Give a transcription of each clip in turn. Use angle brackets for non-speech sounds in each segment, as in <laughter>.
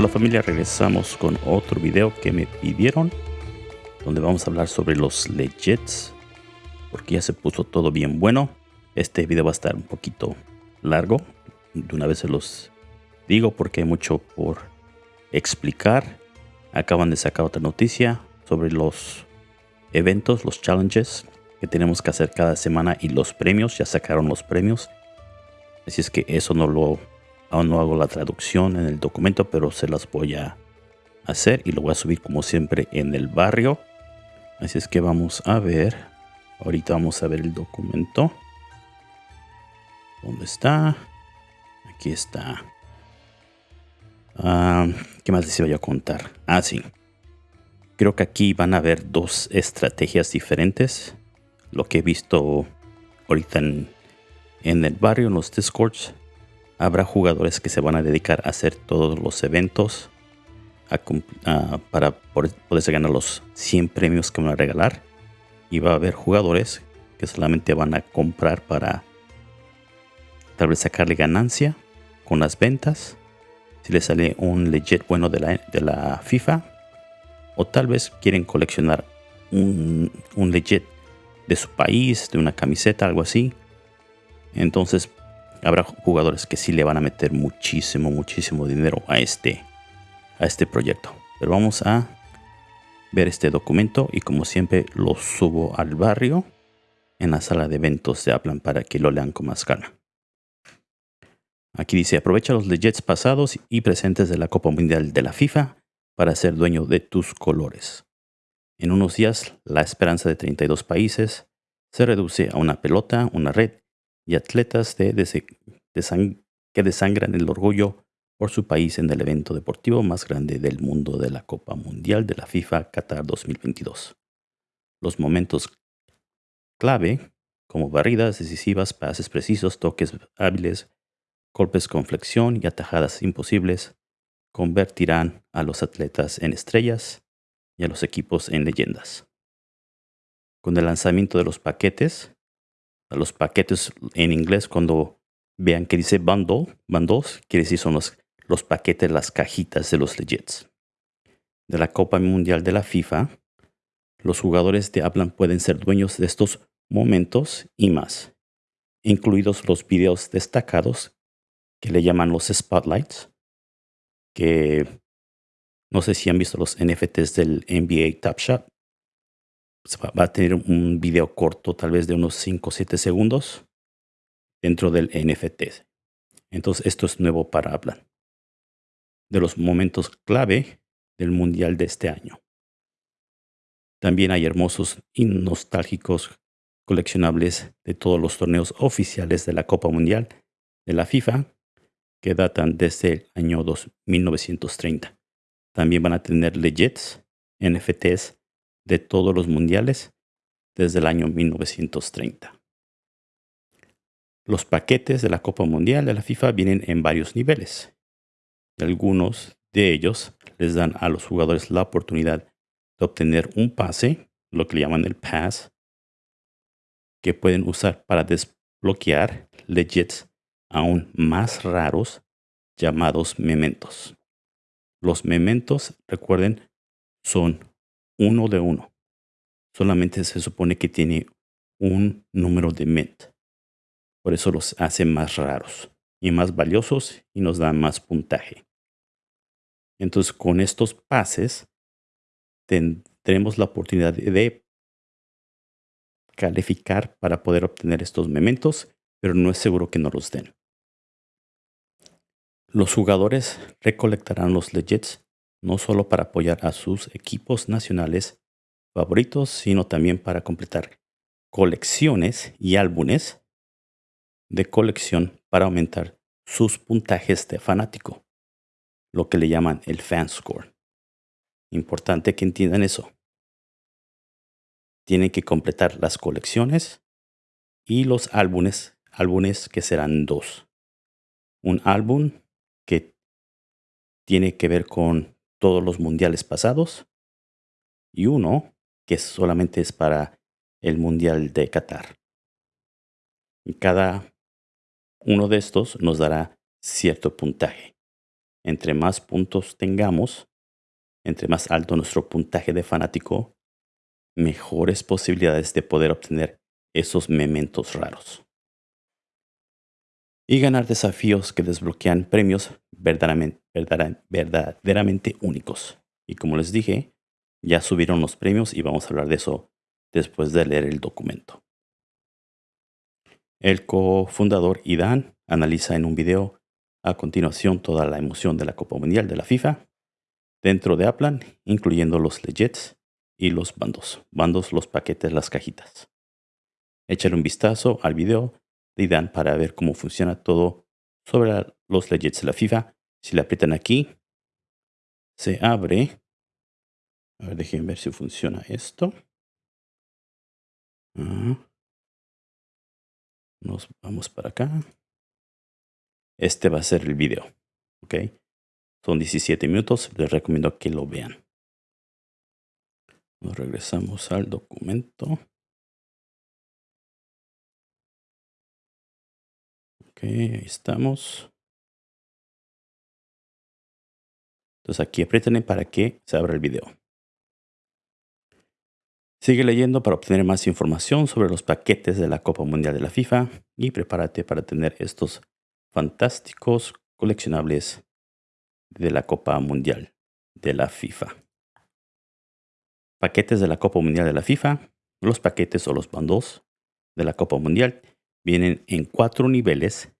Hola familia, regresamos con otro video que me pidieron donde vamos a hablar sobre los legits porque ya se puso todo bien bueno. Este video va a estar un poquito largo, de una vez se los digo porque hay mucho por explicar. Acaban de sacar otra noticia sobre los eventos, los challenges que tenemos que hacer cada semana y los premios, ya sacaron los premios. Así es que eso no lo Aún no hago la traducción en el documento, pero se las voy a hacer y lo voy a subir como siempre en el barrio. Así es que vamos a ver. Ahorita vamos a ver el documento. ¿Dónde está? Aquí está. Ah, ¿Qué más les iba a contar? Ah, sí. Creo que aquí van a haber dos estrategias diferentes. Lo que he visto ahorita en, en el barrio, en los discords, Habrá jugadores que se van a dedicar a hacer todos los eventos para poderse ganar los 100 premios que van a regalar. Y va a haber jugadores que solamente van a comprar para tal vez sacarle ganancia con las ventas. Si les sale un legit bueno de la, de la FIFA. O tal vez quieren coleccionar un, un legit de su país, de una camiseta, algo así. Entonces habrá jugadores que sí le van a meter muchísimo, muchísimo dinero a este, a este proyecto. Pero vamos a ver este documento y como siempre lo subo al barrio en la sala de eventos de Aplan para que lo lean con más calma. Aquí dice, aprovecha los legits pasados y presentes de la Copa Mundial de la FIFA para ser dueño de tus colores. En unos días, la esperanza de 32 países se reduce a una pelota, una red y atletas que desangran el orgullo por su país en el evento deportivo más grande del mundo de la Copa Mundial de la FIFA Qatar 2022. Los momentos clave, como barridas decisivas, pases precisos, toques hábiles, golpes con flexión y atajadas imposibles, convertirán a los atletas en estrellas y a los equipos en leyendas. Con el lanzamiento de los paquetes, los paquetes en inglés cuando vean que dice bundle, bundles, quiere decir son los, los paquetes, las cajitas de los legits. De la Copa Mundial de la FIFA, los jugadores de Aplan pueden ser dueños de estos momentos y más, incluidos los videos destacados que le llaman los spotlights, que no sé si han visto los NFTs del NBA Top Shot, va a tener un video corto, tal vez de unos 5 o 7 segundos, dentro del NFT. Entonces, esto es nuevo para hablar de los momentos clave del Mundial de este año. También hay hermosos y nostálgicos coleccionables de todos los torneos oficiales de la Copa Mundial de la FIFA que datan desde el año 1930. También van a tener legits, NFTs de todos los mundiales desde el año 1930. Los paquetes de la Copa Mundial de la FIFA vienen en varios niveles. Algunos de ellos les dan a los jugadores la oportunidad de obtener un pase, lo que le llaman el pass, que pueden usar para desbloquear legits aún más raros llamados mementos. Los mementos, recuerden, son uno de uno. Solamente se supone que tiene un número de mint. Por eso los hace más raros y más valiosos y nos da más puntaje. Entonces con estos pases tendremos la oportunidad de calificar para poder obtener estos mementos, pero no es seguro que no los den. Los jugadores recolectarán los legits no solo para apoyar a sus equipos nacionales favoritos, sino también para completar colecciones y álbumes de colección para aumentar sus puntajes de fanático, lo que le llaman el fan score. Importante que entiendan eso. Tienen que completar las colecciones y los álbumes, álbumes que serán dos. Un álbum que tiene que ver con todos los mundiales pasados y uno que solamente es para el mundial de Qatar. Y cada uno de estos nos dará cierto puntaje. entre más puntos tengamos, entre más alto nuestro puntaje de fanático, mejores posibilidades de poder obtener esos mementos raros. Y ganar desafíos que desbloquean premios verdaderamente, únicos. Y como les dije, ya subieron los premios y vamos a hablar de eso después de leer el documento. El cofundador Idan analiza en un video a continuación toda la emoción de la Copa Mundial de la FIFA dentro de Aplan, incluyendo los legits y los bandos. Bandos, los paquetes, las cajitas. Échale un vistazo al video de Idan para ver cómo funciona todo sobre los legits de la FIFA. Si le aprietan aquí, se abre. A ver, déjenme ver si funciona esto. Ah. Nos vamos para acá. Este va a ser el video. ¿Ok? Son 17 minutos. Les recomiendo que lo vean. Nos regresamos al documento. Ok, ahí estamos. Entonces aquí aprieten para que se abra el video. Sigue leyendo para obtener más información sobre los paquetes de la Copa Mundial de la FIFA y prepárate para tener estos fantásticos coleccionables de la Copa Mundial de la FIFA. Paquetes de la Copa Mundial de la FIFA. Los paquetes o los bandos de la Copa Mundial vienen en cuatro niveles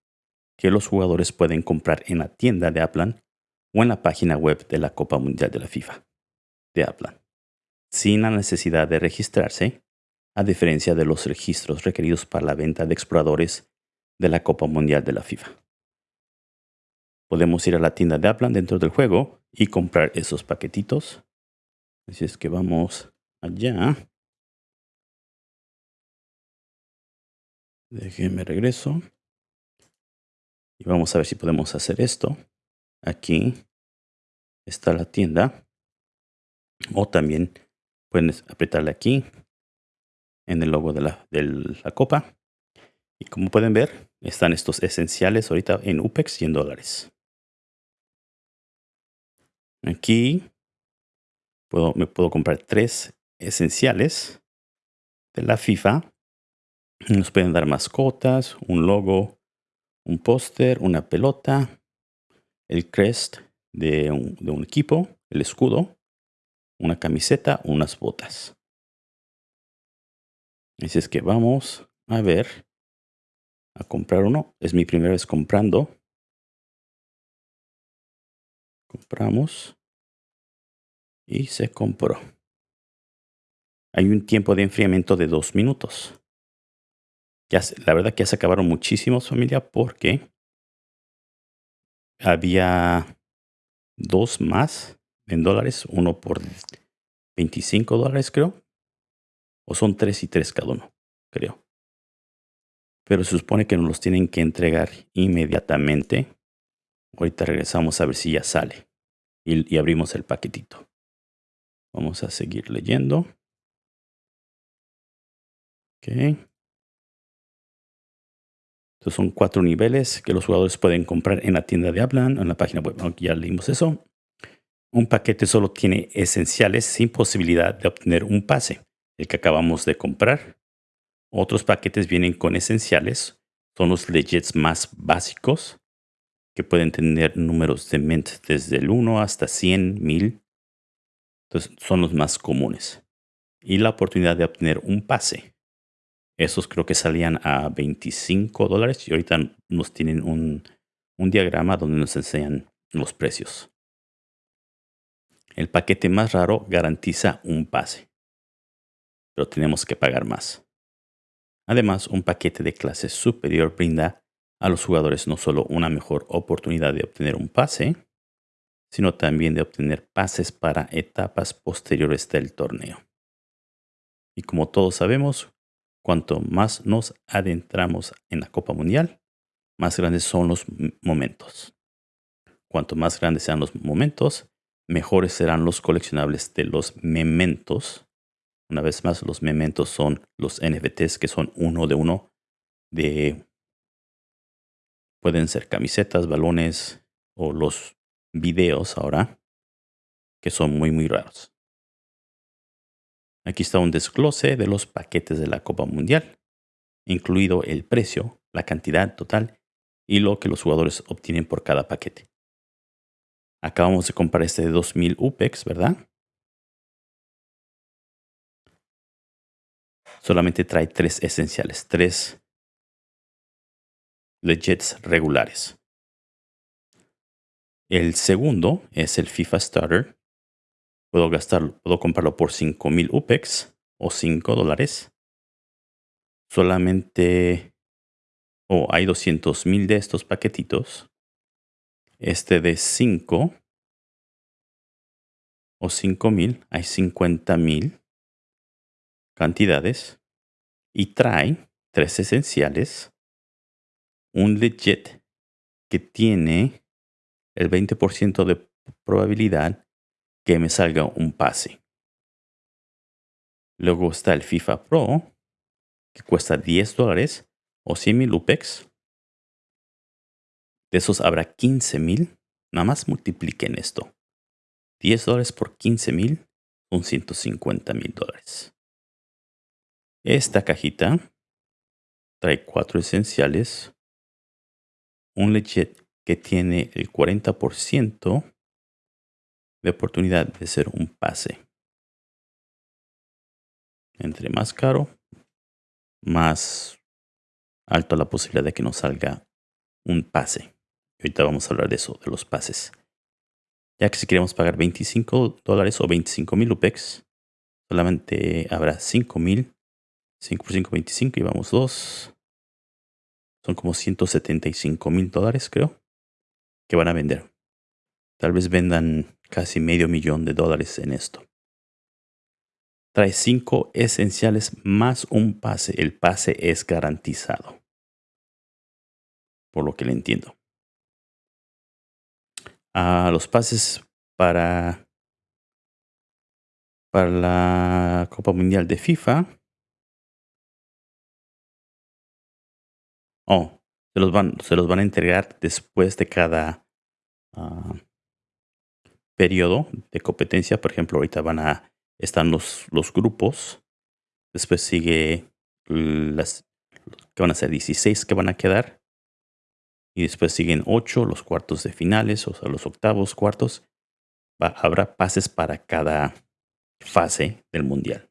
que los jugadores pueden comprar en la tienda de Aplan o en la página web de la Copa Mundial de la FIFA de Aplan sin la necesidad de registrarse, a diferencia de los registros requeridos para la venta de exploradores de la Copa Mundial de la FIFA. Podemos ir a la tienda de Aplan dentro del juego y comprar esos paquetitos. Así es que vamos allá. Déjenme regreso. Y vamos a ver si podemos hacer esto. Aquí está la tienda. O también Pueden apretarle aquí en el logo de la, de la copa. Y como pueden ver, están estos esenciales ahorita en UPEX y en dólares. Aquí puedo, me puedo comprar tres esenciales de la FIFA. Nos pueden dar mascotas, un logo, un póster, una pelota, el crest de un, equipo, el escudo una camiseta, unas botas. Así es que vamos a ver, a comprar uno. Es mi primera vez comprando. Compramos. Y se compró. Hay un tiempo de enfriamiento de dos minutos. La verdad que ya se acabaron muchísimos familia porque había dos más en dólares, uno por 25 dólares creo. O son 3 y 3 cada uno, creo. Pero se supone que nos los tienen que entregar inmediatamente. Ahorita regresamos a ver si ya sale. Y, y abrimos el paquetito. Vamos a seguir leyendo. Ok. Estos son cuatro niveles que los jugadores pueden comprar en la tienda de Aplan, en la página web. ya leímos eso. Un paquete solo tiene esenciales sin posibilidad de obtener un pase, el que acabamos de comprar. Otros paquetes vienen con esenciales, son los legits más básicos, que pueden tener números de mint desde el 1 hasta 100, 1000. Entonces son los más comunes. Y la oportunidad de obtener un pase. Esos creo que salían a 25 dólares y ahorita nos tienen un, un diagrama donde nos enseñan los precios. El paquete más raro garantiza un pase, pero tenemos que pagar más. Además, un paquete de clase superior brinda a los jugadores no solo una mejor oportunidad de obtener un pase, sino también de obtener pases para etapas posteriores del torneo. Y como todos sabemos, cuanto más nos adentramos en la Copa Mundial, más grandes son los momentos. Cuanto más grandes sean los momentos, mejores serán los coleccionables de los mementos. Una vez más, los mementos son los NFTs que son uno de uno de... Pueden ser camisetas, balones o los videos ahora que son muy, muy raros. Aquí está un desglose de los paquetes de la Copa Mundial, incluido el precio, la cantidad total y lo que los jugadores obtienen por cada paquete. Acabamos de comprar este de 2000 UPEX, ¿verdad? Solamente trae tres esenciales, tres legits regulares. El segundo es el FIFA Starter. Puedo gastar, puedo comprarlo por 5000 UPEX o 5 dólares. Solamente, o hay 200.000 de estos paquetitos. Este de 5 o 5000, hay 50.000 cantidades y trae tres esenciales, un legit que tiene el 20% de probabilidad que me salga un pase. Luego está el FIFA Pro, que cuesta 10 dólares o 100 mil UPEX. De esos habrá 15 mil. Nada más multipliquen esto. 10 dólares por 15 mil son 150 mil dólares. Esta cajita trae cuatro esenciales, un legit que tiene el 40% de oportunidad de ser un pase. Entre más caro, más alto la posibilidad de que nos salga un pase. Ahorita vamos a hablar de eso, de los pases. Ya que si queremos pagar 25 dólares o 25 mil UPEX, solamente habrá 5 mil 5 por 5, 25 y vamos 2. Son como 175 mil dólares, creo, que van a vender. Tal vez vendan casi medio millón de dólares en esto. Trae 5 esenciales más un pase. El pase es garantizado. Por lo que le entiendo. A los pases para, para la Copa Mundial de FIFA Oh, se los van, se los van a entregar después de cada uh, periodo de competencia. Por ejemplo, ahorita van a están los, los grupos. Después sigue las que van a ser 16 que van a quedar. Y después siguen 8 los cuartos de finales, o sea, los octavos, cuartos. Va, habrá pases para cada fase del mundial.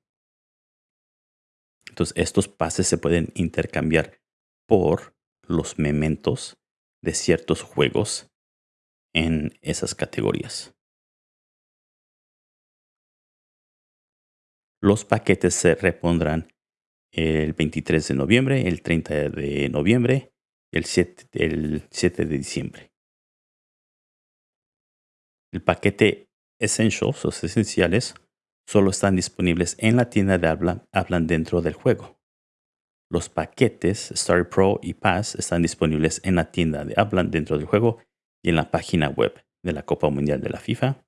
Entonces, estos pases se pueden intercambiar por los mementos de ciertos juegos en esas categorías. Los paquetes se repondrán el 23 de noviembre, el 30 de noviembre el 7, el 7 de diciembre. El paquete Essentials, los esenciales, solo están disponibles en la tienda de habla, hablan dentro del juego. Los paquetes Star Pro y Pass están disponibles en la tienda de Aplan dentro del juego y en la página web de la Copa Mundial de la FIFA.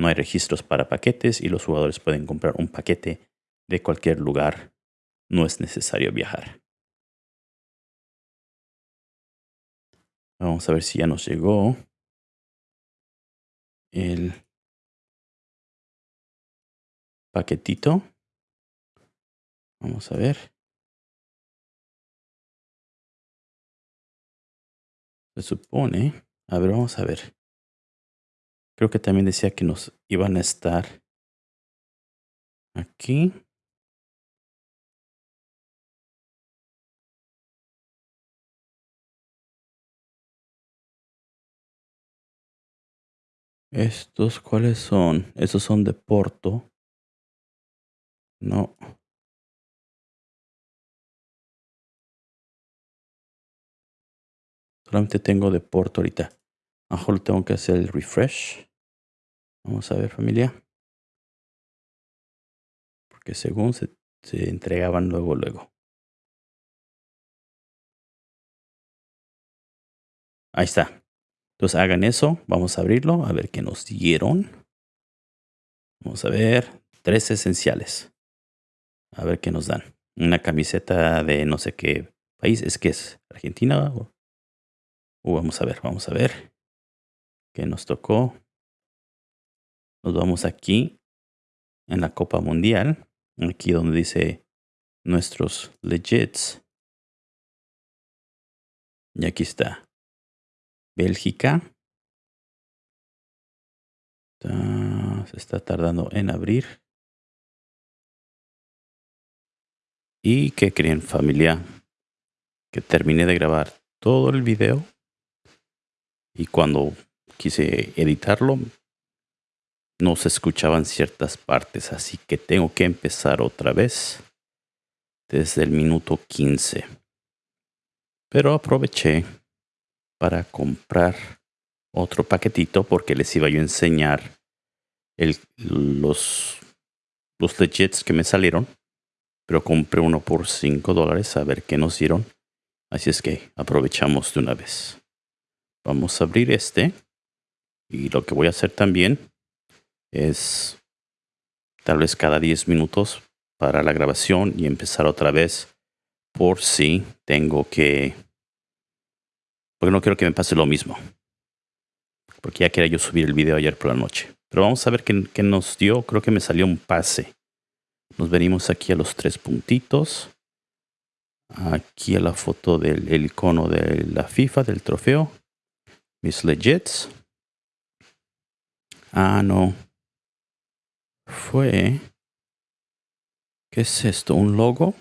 No hay registros para paquetes y los jugadores pueden comprar un paquete de cualquier lugar. No es necesario viajar. Vamos a ver si ya nos llegó el paquetito. Vamos a ver. Se supone. A ver, vamos a ver. Creo que también decía que nos iban a estar aquí. Estos, ¿cuáles son? Estos son de Porto. No. Solamente tengo de Porto ahorita. Mejor tengo que hacer el refresh. Vamos a ver familia. Porque según se, entregaban luego, luego. Ahí está. Entonces hagan eso. Vamos a abrirlo. A ver qué nos dieron. Vamos a ver. Tres esenciales. A ver qué nos dan. Una camiseta de no sé qué país. Es que es Argentina o vamos a ver, vamos a ver. que nos tocó. Nos vamos aquí en la Copa Mundial. Aquí donde dice nuestros legits. Y aquí está. Bélgica. se está tardando en abrir. ¿Y qué creen familia? Que terminé de grabar todo el video. Y cuando quise editarlo, no se escuchaban ciertas partes. Así que tengo que empezar otra vez desde el minuto 15. Pero aproveché para comprar otro paquetito porque les iba yo a enseñar los, los legits que me salieron. Pero compré uno por 5 dólares a ver qué nos dieron. Así es que aprovechamos de una vez. Vamos a abrir este. Y lo que voy a hacer también es tal vez cada 10 minutos para la grabación y empezar otra vez por si tengo que... Porque no quiero que me pase lo mismo. Porque ya quería yo subir el video ayer por la noche. Pero vamos a ver qué, qué nos dio. Creo que me salió un pase. Nos venimos aquí a los tres puntitos. Aquí a la foto del icono de la FIFA, del trofeo. Mis legits. Ah, no. Fue ¿Qué es esto? ¿Un logo?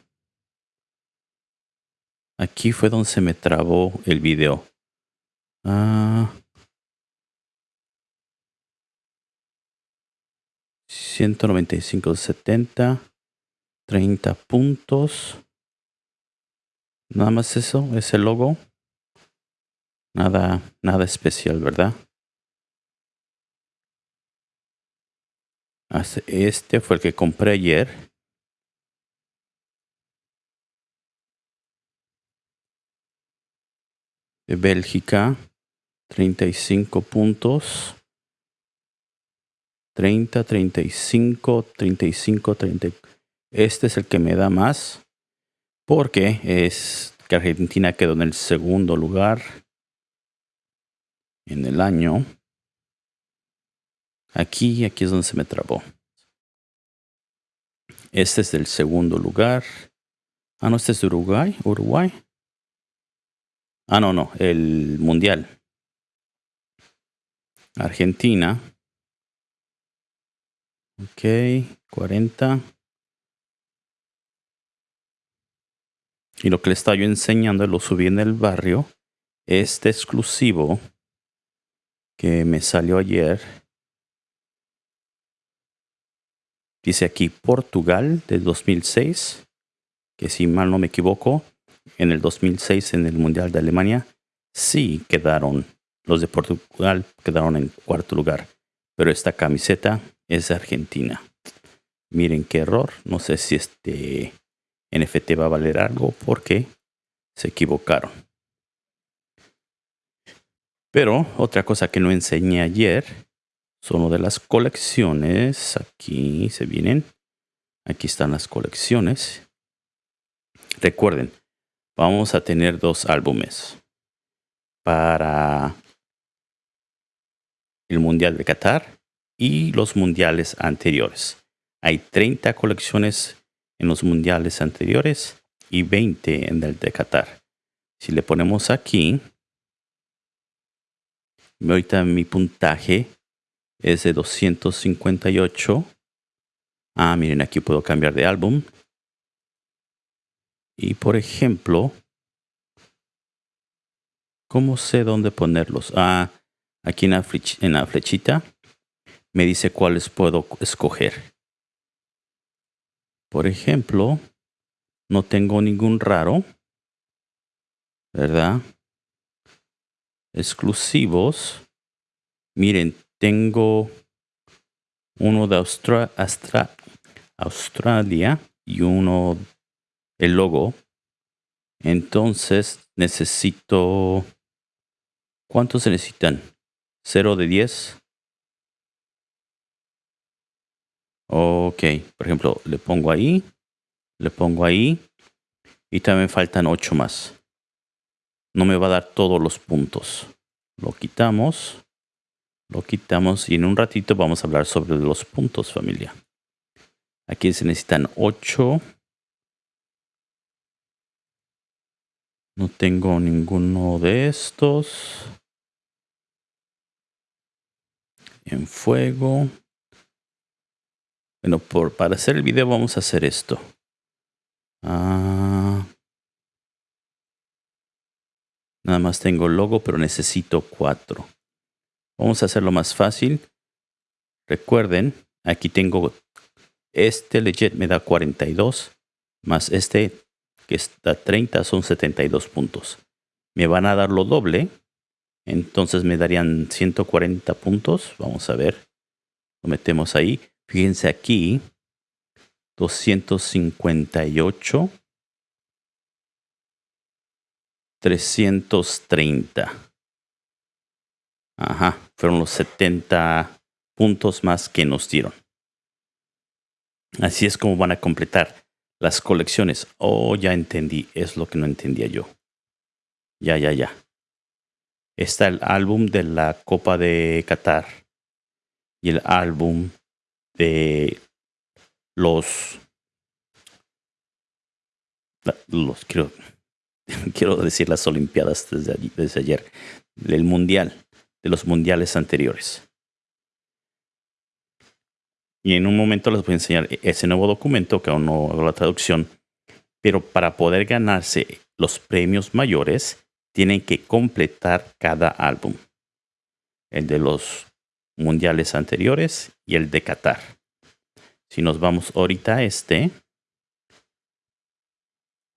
Aquí fue donde se me trabó el video. Ah. 195, 70, 30 puntos. Nada más eso, ese logo. Nada, nada especial, ¿verdad? Este fue el que compré ayer. de Bélgica, 35 puntos. 30, 35, 35, 30. Este es el que me da más porque es que Argentina quedó en el segundo lugar en el año. Aquí, aquí es donde se me trabó. Este es el segundo lugar. Ah, no, este es Uruguay. Uruguay. Ah, no, no, el Mundial. Argentina. Ok, 40. Y lo que le estaba yo enseñando, lo subí en el barrio. Este exclusivo que me salió ayer. Dice aquí Portugal del 2006. Que si mal no me equivoco, en el 2006 en el Mundial de Alemania, sí quedaron, los de Portugal quedaron en cuarto lugar, pero esta camiseta es Argentina. Miren qué error, no sé si este NFT va a valer algo porque se equivocaron. Pero otra cosa que no enseñé ayer son una de las colecciones. Aquí se vienen. Aquí están las colecciones. Recuerden, vamos a tener dos álbumes para el Mundial de Qatar y los mundiales anteriores. Hay 30 colecciones en los mundiales anteriores y 20 en el de Qatar. Si le ponemos aquí, ahorita mi puntaje es de 258. Ah, miren, aquí puedo cambiar de álbum. Y por ejemplo, ¿cómo sé dónde ponerlos? Ah, aquí en la, en la flechita me dice cuáles puedo escoger. Por ejemplo, no tengo ningún raro, ¿verdad? Exclusivos. Miren, tengo uno de Australia y uno el logo. Entonces necesito... ¿Cuántos se necesitan? ¿0 de 10? Ok, por ejemplo, le pongo ahí, le pongo ahí y también faltan 8 más. No me va a dar todos los puntos. Lo quitamos Lo quitamos y en un ratito vamos a hablar sobre los puntos, familia. Aquí se necesitan 8. No tengo ninguno de estos. En fuego. Bueno, por, para hacer el video vamos a hacer esto. Ah, nada más tengo el logo, pero necesito 4. Vamos a hacerlo más fácil. Recuerden, aquí tengo este legit me da 42, más este que está 30 son 72 puntos. Me van a dar lo doble, entonces me darían 140 puntos. Vamos a ver. Lo metemos ahí. Fíjense aquí. 258. 330. Ajá, fueron los 70 puntos más que nos dieron. Así es como van a completar las colecciones. Oh, ya entendí, es lo que no entendía yo. Ya, ya, ya. Está el álbum de la Copa de Qatar y el álbum de los los quiero <laughs> quiero decir las olimpiadas desde, desde ayer el mundial de los mundiales anteriores. Y en un momento les voy a enseñar ese nuevo documento que aún no hago la traducción. Pero para poder ganarse los premios mayores, tienen que completar cada álbum. El de los mundiales anteriores y el de Qatar. Si nos vamos ahorita a este,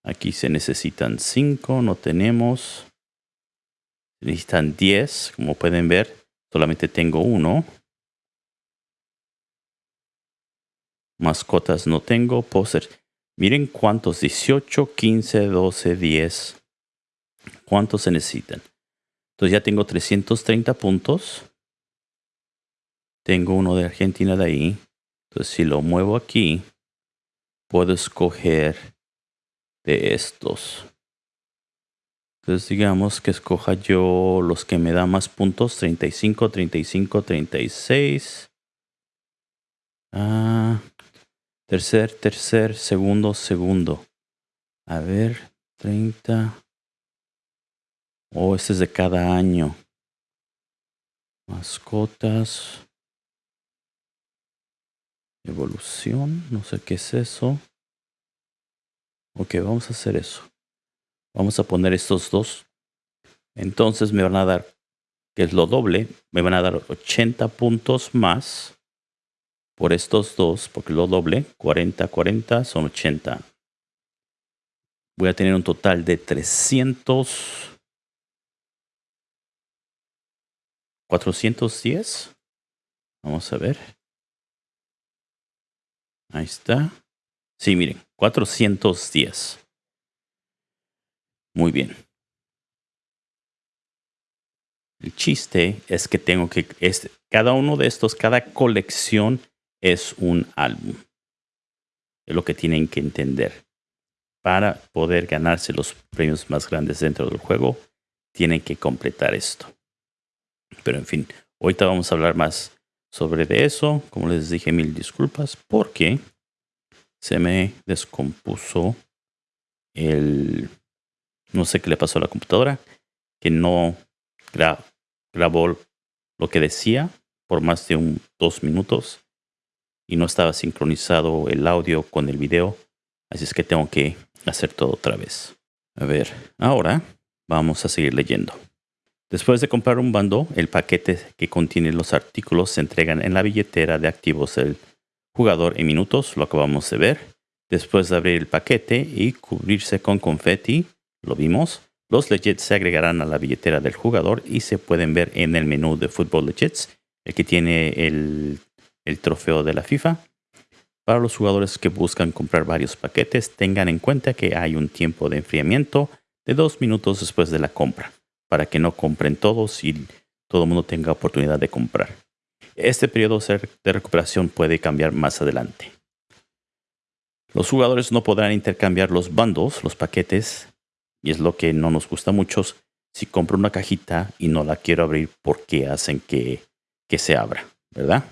aquí se necesitan 5, no tenemos necesitan 10, como pueden ver, solamente tengo uno. Mascotas no tengo, poser. Miren cuántos, 18, 15, 12, 10. ¿Cuántos se necesitan? Entonces ya tengo 330 puntos. Tengo uno de Argentina de ahí. Entonces si lo muevo aquí, puedo escoger de estos. Entonces digamos que escoja yo los que me dan más puntos. 35, 35, 36. Ah, tercer, tercer, segundo, segundo. A ver, 30. Oh, este es de cada año. Mascotas. Evolución, no sé qué es eso. Ok, vamos a hacer eso. Vamos a poner estos dos. Entonces me van a dar, que es lo doble, me van a dar 80 puntos más por estos dos, porque lo doble, 40, 40 son 80. Voy a tener un total de 300. 410. Vamos a ver. Ahí está. Sí, miren, 410. Muy bien. El chiste es que tengo que, este, cada uno de estos, cada colección es un álbum. Es lo que tienen que entender. Para poder ganarse los premios más grandes dentro del juego, tienen que completar esto. Pero en fin, ahorita vamos a hablar más sobre eso. Como les dije, mil disculpas porque se me descompuso el no sé qué le pasó a la computadora, que no grabó lo que decía por más de un, dos minutos y no estaba sincronizado el audio con el video. Así es que tengo que hacer todo otra vez. A ver, ahora vamos a seguir leyendo. Después de comprar un bando, el paquete que contiene los artículos se entregan en la billetera de activos del jugador en minutos, lo acabamos de ver. Después de abrir el paquete y cubrirse con confeti, lo vimos. Los legits se agregarán a la billetera del jugador y se pueden ver en el menú de Football Legits, el que tiene el, el trofeo de la FIFA. Para los jugadores que buscan comprar varios paquetes, tengan en cuenta que hay un tiempo de enfriamiento de dos minutos después de la compra, para que no compren todos y todo el mundo tenga oportunidad de comprar. Este periodo de recuperación puede cambiar más adelante. Los jugadores no podrán intercambiar los bandos, los paquetes, y es lo que no nos gusta mucho. Si compro una cajita y no la quiero abrir, ¿por qué hacen que, que se abra, ¿verdad?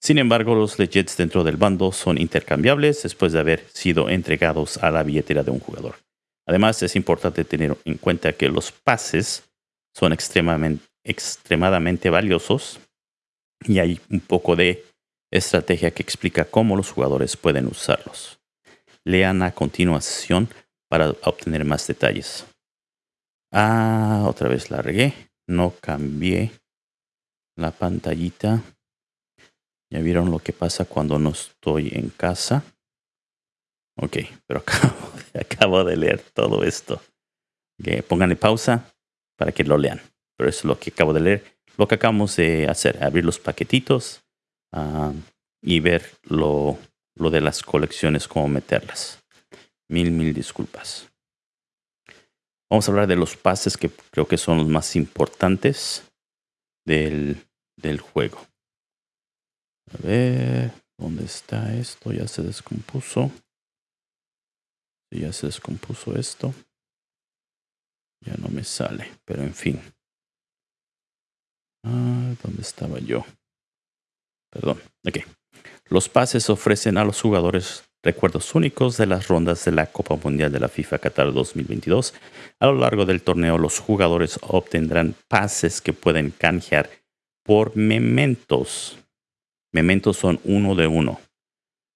Sin embargo, los legits dentro del bando son intercambiables después de haber sido entregados a la billetera de un jugador. Además, es importante tener en cuenta que los pases son extremadamente, extremadamente valiosos y hay un poco de estrategia que explica cómo los jugadores pueden usarlos. Lean a continuación para obtener más detalles. Ah, otra vez la regué. No cambié la pantallita. Ya vieron lo que pasa cuando no estoy en casa. Ok, pero <laughs> acabo, de leer todo esto. Okay, pónganle pausa para que lo lean. Pero eso es lo que acabo de leer. Lo que acabamos de hacer, abrir los paquetitos ah, y ver lo de las colecciones, cómo meterlas. Mil, mil disculpas. Vamos a hablar de los pases que creo que son los más importantes del, del juego. A ver, ¿dónde está esto? Ya se descompuso. Ya se descompuso esto. Ya no me sale, pero en fin. Ah, ¿dónde estaba yo? Perdón. Ok. Los pases ofrecen a los jugadores recuerdos únicos de las rondas de la Copa Mundial de la FIFA Qatar 2022. A lo largo del torneo, los jugadores obtendrán pases que pueden canjear por mementos. Mementos son uno de uno.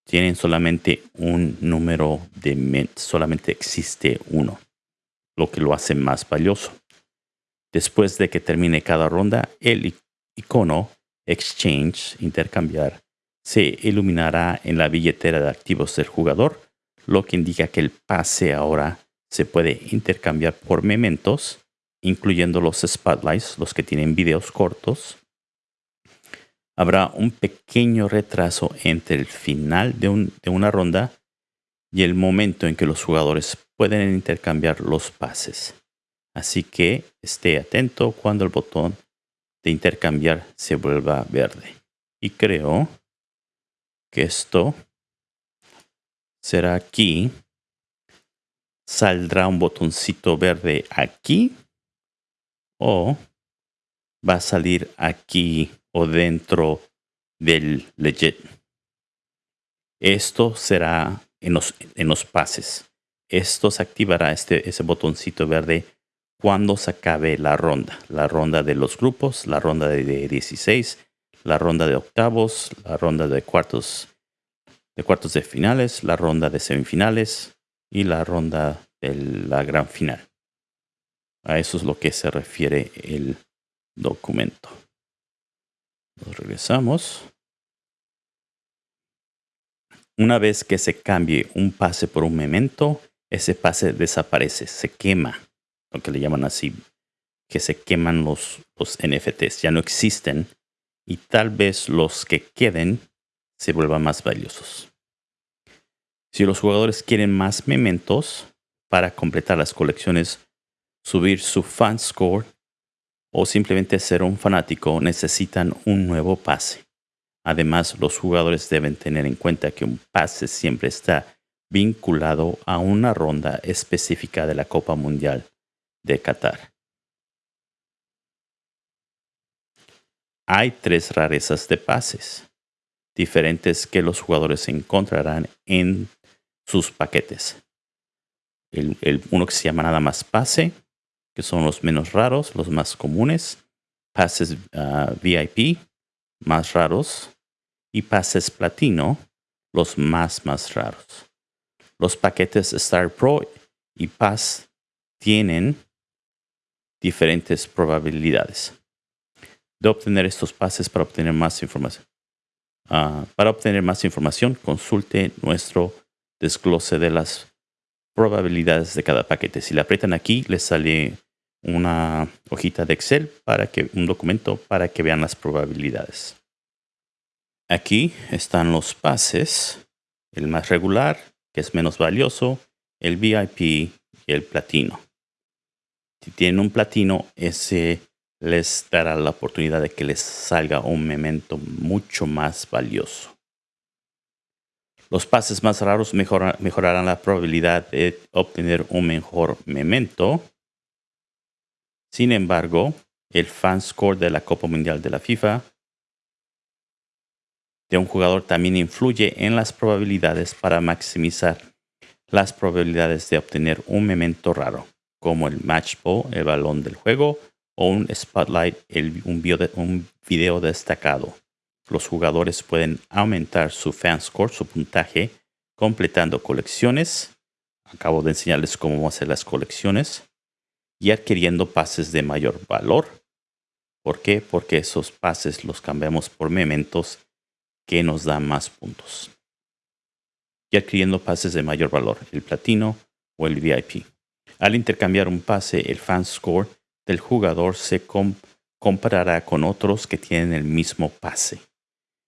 Tienen solamente un número de solamente existe uno, lo que lo hace más valioso. Después de que termine cada ronda, el icono Exchange, intercambiar, se iluminará en la billetera de activos del jugador, lo que indica que el pase ahora se puede intercambiar por mementos, incluyendo los spotlights, los que tienen videos cortos. Habrá un pequeño retraso entre el final de, de una ronda y el momento en que los jugadores pueden intercambiar los pases. Así que esté atento cuando el botón de intercambiar se vuelva verde. Y creo que esto será aquí. Saldrá un botoncito verde aquí o va a salir aquí o dentro del legit. Esto será en los, en los pases. Esto se activará este, ese botoncito verde cuando se acabe la ronda. La ronda de los grupos, la ronda de 16 la ronda de octavos, la ronda de cuartos de cuartos de finales, la ronda de semifinales y la ronda de la gran final. A eso es lo que se refiere el documento. Nos regresamos. Una vez que se cambie un pase por un memento, ese pase desaparece, se quema, lo que le llaman así, que se queman los, los NFTs, ya no existen y tal vez los que queden se vuelvan más valiosos. Si los jugadores quieren más mementos para completar las colecciones, subir su fan score o simplemente ser un fanático, necesitan un nuevo pase. Además, los jugadores deben tener en cuenta que un pase siempre está vinculado a una ronda específica de la Copa Mundial de Qatar. Hay tres rarezas de pases diferentes que los jugadores encontrarán en sus paquetes. El, uno que se llama nada más pase, que son los menos raros, los más comunes. Pases ah, VIP, más raros. Y pases platino, los más más raros. Los paquetes Star Pro y Pass tienen diferentes probabilidades de obtener estos pases para obtener más información. Ah, para obtener más información, consulte nuestro desglose de las probabilidades de cada paquete. Si le aprietan aquí, les sale una hojita de Excel para que un documento para que vean las probabilidades. Aquí están los pases, el más regular, que es menos valioso, el VIP y el platino. Si tienen un platino, ese les dará la oportunidad de que les salga un memento mucho más valioso. Los pases más raros mejorarán la probabilidad de obtener un mejor memento. Sin embargo, el fan score de la Copa Mundial de la FIFA de un jugador también influye en las probabilidades para maximizar las probabilidades de obtener un memento raro, como el match ball, el balón del juego, o un spotlight, un, un video destacado. Los jugadores pueden aumentar su fan score, su puntaje, completando colecciones. Acabo de enseñarles cómo hacer las colecciones y adquiriendo pases de mayor valor. ¿Por qué? Porque esos pases los cambiamos por mementos que nos dan más puntos. Y adquiriendo pases de mayor valor, el platino o el VIP. Al intercambiar un pase, el fan score del jugador se comparará con otros que tienen el mismo pase.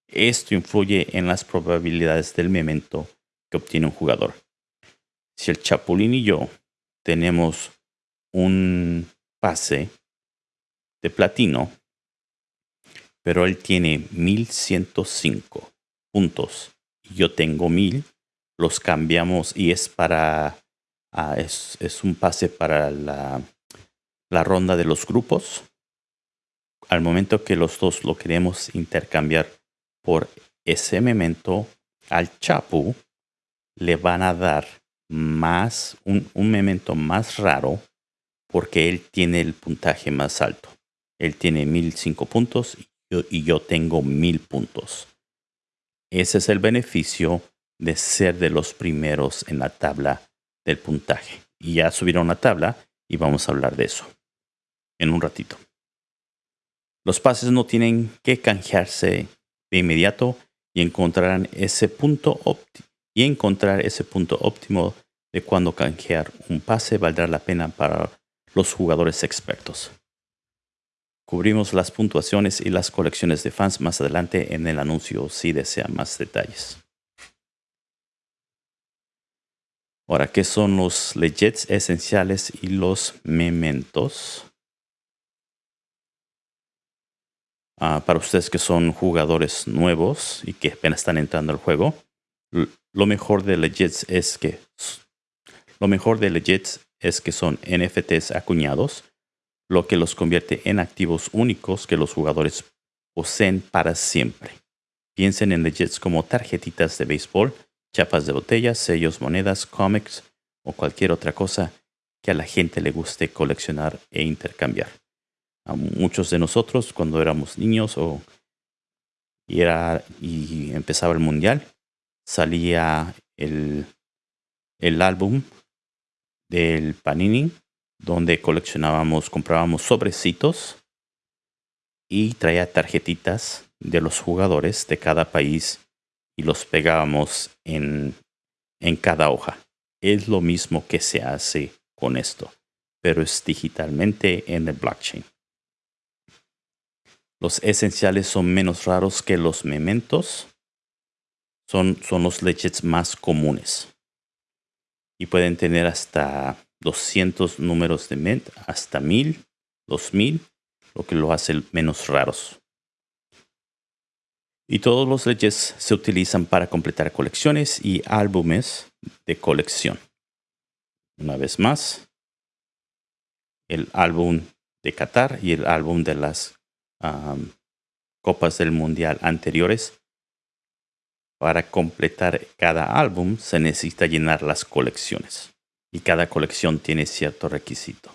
Esto influye en las probabilidades del memento que obtiene un jugador. Si el Chapulín y yo tenemos un pase de platino, pero él tiene 1105 puntos y yo tengo 1000, los cambiamos y es para, ah, es, un pase para la, la ronda de los grupos. Al momento que los dos lo queremos intercambiar por ese memento al Chapu, le van a dar más, un, un memento más raro porque él tiene el puntaje más alto. Él tiene 1005 puntos y yo, tengo 1000 puntos. Ese es el beneficio de ser de los primeros en la tabla del puntaje. Y ya subieron la tabla y vamos a hablar de eso en un ratito. Los pases no tienen que canjearse de inmediato y encontrarán ese punto y encontrar ese punto óptimo de cuando canjear un pase valdrá la pena para los jugadores expertos. Cubrimos las puntuaciones y las colecciones de fans más adelante en el anuncio si desean más detalles. Ahora, ¿qué son los legits esenciales y los mementos? Ah, para ustedes que son jugadores nuevos y que apenas están entrando al juego, lo mejor de legits es que lo mejor de legits es que son NFTs acuñados, lo que los convierte en activos únicos que los jugadores poseen para siempre. Piensen en legits como tarjetitas de béisbol, chapas de botellas, sellos, monedas, cómics o cualquier otra cosa que a la gente le guste coleccionar e intercambiar. A muchos de nosotros cuando éramos niños o y, era, y empezaba el mundial, salía el, el álbum del Panini, donde coleccionábamos, comprábamos sobrecitos y traía tarjetitas de los jugadores de cada país y los pegábamos en, en cada hoja. Es lo mismo que se hace con esto, pero es digitalmente en el blockchain. Los esenciales son menos raros que los mementos. Son, son los leches más comunes y pueden tener hasta 200 números de Mint, hasta 1000, 2000, lo que lo hace menos raros. Y todos los leyes se utilizan para completar colecciones y álbumes de colección. Una vez más, el álbum de Qatar y el álbum de las Copas del Mundial anteriores para completar cada álbum se necesita llenar las colecciones y cada colección tiene cierto requisito.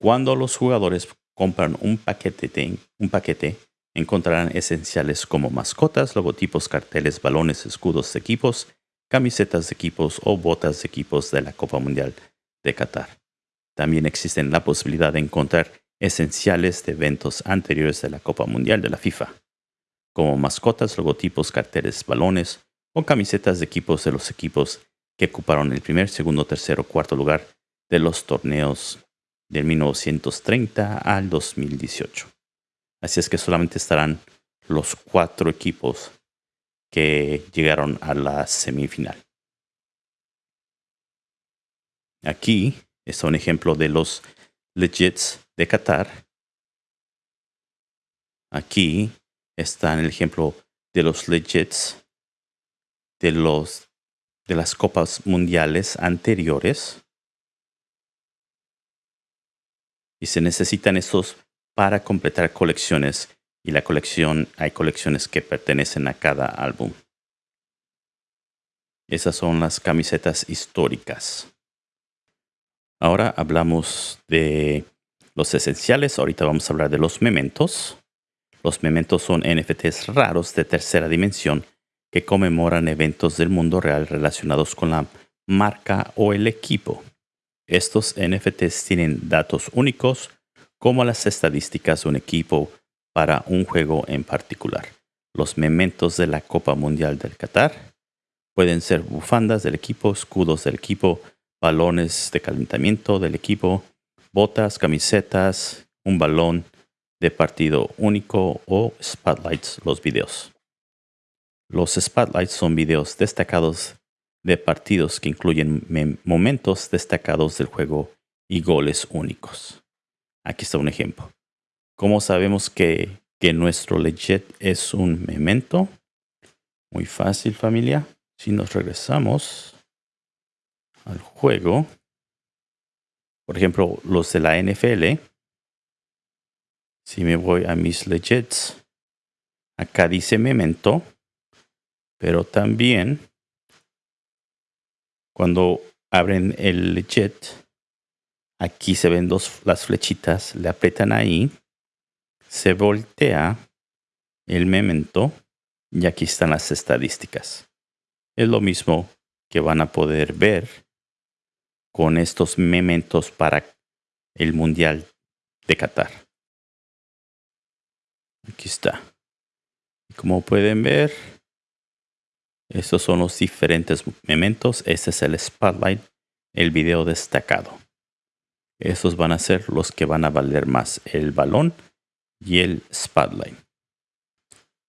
Cuando los jugadores compran un paquete, un paquete encontrarán esenciales como mascotas, logotipos, carteles, balones, escudos de equipos, camisetas de equipos o botas de equipos de la Copa Mundial de Qatar. También existen la posibilidad de encontrar esenciales de eventos anteriores de la Copa Mundial de la FIFA como mascotas, logotipos, carteles, balones o camisetas de equipos de los equipos que ocuparon el primer, segundo, tercero, cuarto lugar de los torneos del 1930 al 2018. Así es que solamente estarán los cuatro equipos que llegaron a la semifinal. Aquí está un ejemplo de los legits de Qatar. Aquí está el ejemplo de los legits de, los, de las copas mundiales anteriores. Y se necesitan estos para completar colecciones y la colección, hay colecciones que pertenecen a cada álbum. Esas son las camisetas históricas. Ahora hablamos de los esenciales. Ahorita vamos a hablar de los mementos. Los mementos son NFTs raros de tercera dimensión que conmemoran eventos del mundo real relacionados con la marca o el equipo. Estos NFTs tienen datos únicos como las estadísticas de un equipo para un juego en particular. Los mementos de la Copa Mundial del Qatar pueden ser bufandas del equipo, escudos del equipo, balones de calentamiento del equipo, botas, camisetas, un balón de partido único o spotlights, los videos. Los spotlights son videos destacados de partidos que incluyen momentos destacados del juego y goles únicos. Aquí está un ejemplo. ¿Cómo sabemos que, que nuestro legit es un memento? Muy fácil familia. Si nos regresamos al juego, por ejemplo, los de la NFL, si me voy a mis legits, acá dice memento, pero también cuando abren el legit, aquí se ven dos las flechitas, le aprietan ahí se voltea el memento y aquí están las estadísticas. Es lo mismo que van a poder ver con estos mementos para el Mundial de Qatar. Aquí está. Como pueden ver, estos son los diferentes mementos. Este es el spotlight, el video destacado. Estos van a ser los que van a valer más. El balón y el Spotlight.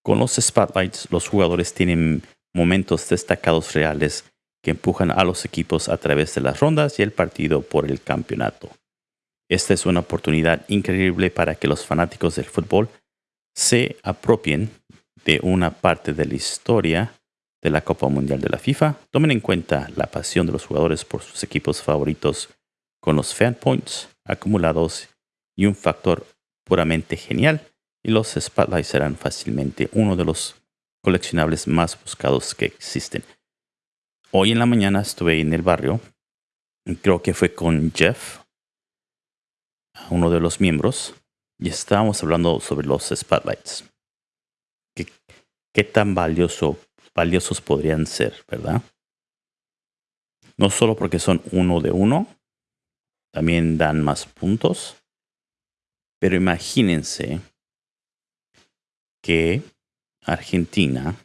Con los Spotlights, los jugadores tienen momentos destacados reales que empujan a los equipos a través de las rondas y el partido por el campeonato. Esta es una oportunidad increíble para que los fanáticos del fútbol se apropien de una parte de la historia de la Copa Mundial de la FIFA. Tomen en cuenta la pasión de los jugadores por sus equipos favoritos con los fan points acumulados y un factor puramente genial y los Spotlights serán fácilmente uno de los coleccionables más buscados que existen. Hoy en la mañana estuve en el barrio, creo que fue con Jeff, uno de los miembros, y estábamos hablando sobre los Spotlights. ¿Qué, tan valioso, valiosos podrían ser, verdad? No solo porque son uno de uno, también dan más puntos pero imagínense que Argentina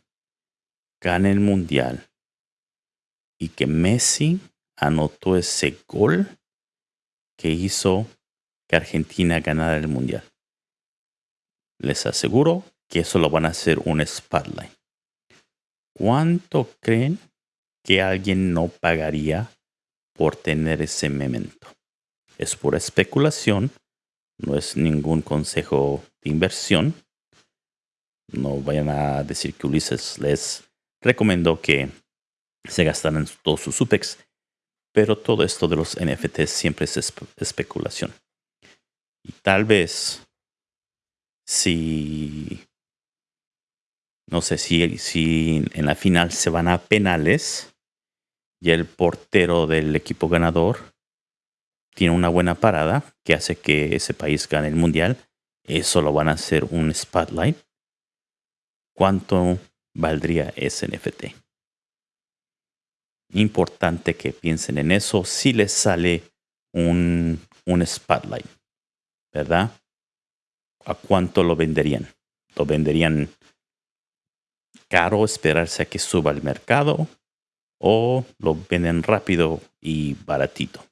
gane el mundial y que Messi anotó ese gol que hizo que Argentina ganara el mundial. Les aseguro que eso lo van a hacer un spotlight. ¿Cuánto creen que alguien no pagaría por tener ese memento? Es pura especulación, no es ningún consejo de inversión. No vayan a decir que Ulises les recomendó que se gastaran todos sus SUPEX, pero todo esto de los NFTs siempre es especulación. Y tal vez si no sé si, si en la final se van a penales y el portero del equipo ganador tiene una buena parada que hace que ese país gane el mundial, eso lo van a hacer un spotlight. ¿Cuánto valdría ese NFT? Importante que piensen en eso si les sale un, un spotlight, ¿verdad? ¿A cuánto lo venderían? ¿Lo venderían caro esperarse a que suba el mercado o lo venden rápido y baratito?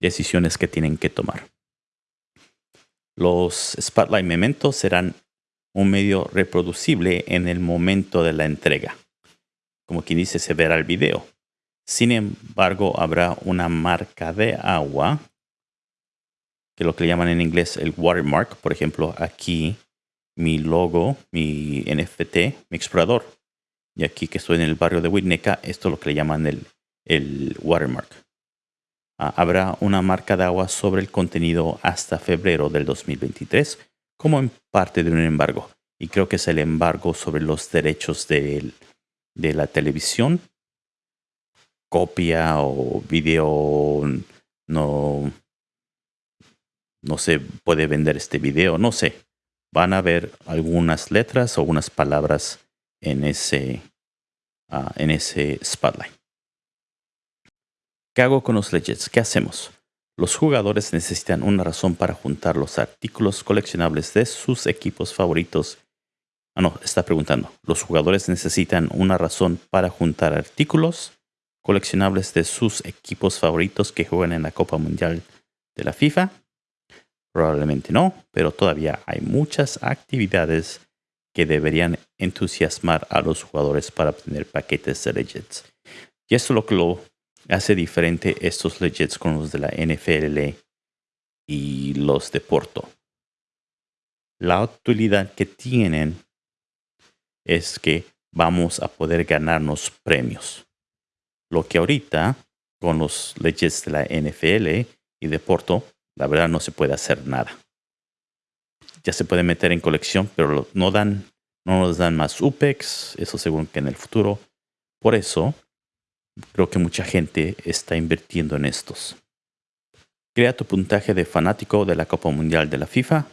decisiones que tienen que tomar. Los Spotlight Mementos serán un medio reproducible en el momento de la entrega. Como quien dice, se verá el video. Sin embargo, habrá una marca de agua, que lo que le llaman en inglés el watermark. Por ejemplo, aquí mi logo, mi NFT, mi explorador. Y aquí que estoy en el barrio de Winnetka, esto es lo que le llaman el, el watermark. Ah, habrá una marca de agua sobre el contenido hasta febrero del 2023 como en parte de un embargo. Y creo que es el embargo sobre los derechos de, de la televisión. Copia o video no, no se puede vender este video, no sé. Van a ver algunas letras o unas palabras en ese, ah, en ese spotlight. ¿Qué hago con los legends? ¿Qué hacemos? Los jugadores necesitan una razón para juntar los artículos coleccionables de sus equipos favoritos. Ah, no, está preguntando. Los jugadores necesitan una razón para juntar artículos coleccionables de sus equipos favoritos que juegan en la Copa Mundial de la FIFA. Probablemente no, pero todavía hay muchas actividades que deberían entusiasmar a los jugadores para obtener paquetes de Legends. Y esto es lo que lo hace diferente estos Legends con los de la NFL y los de Porto. La utilidad que tienen es que vamos a poder ganarnos premios. Lo que ahorita con los Legends de la NFL y de Porto la verdad no se puede hacer nada. Ya se puede meter en colección, pero no dan, no nos dan más UPEX, eso según que en el futuro. Por eso, creo que mucha gente está invirtiendo en estos. Crea tu puntaje de fanático de la Copa Mundial de la FIFA.